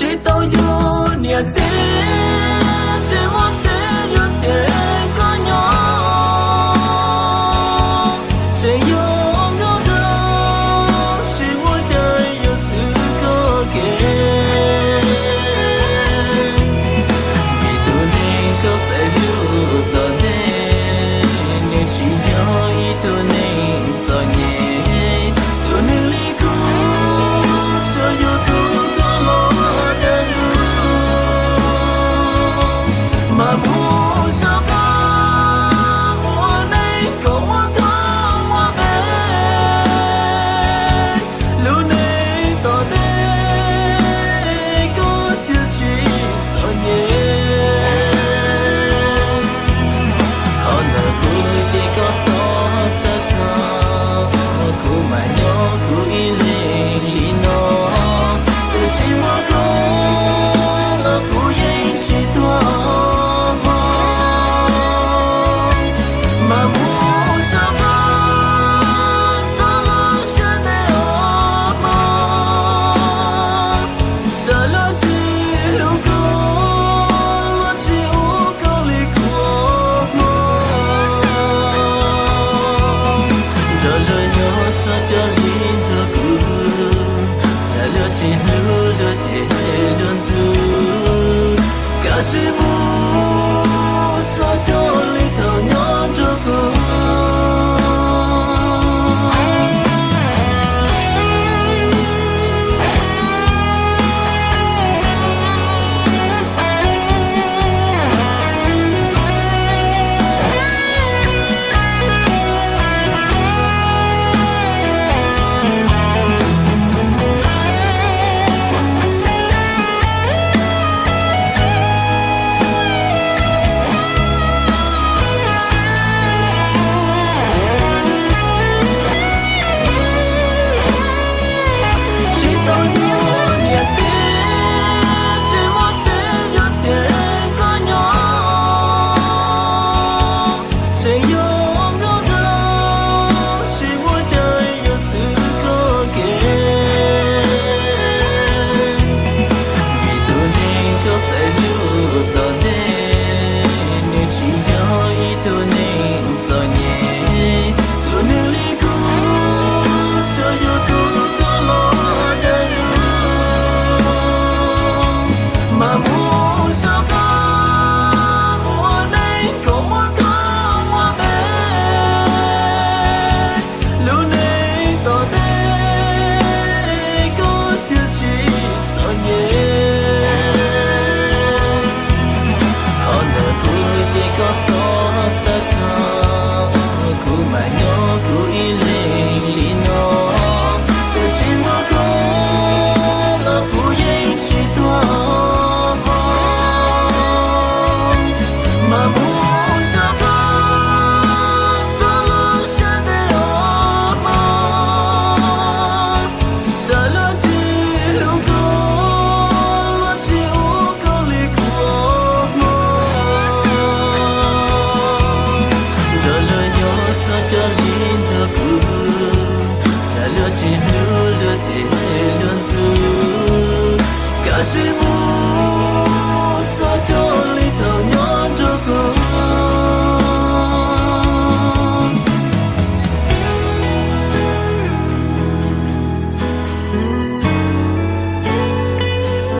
谁都有你。hu lo te lon zu ka ku star.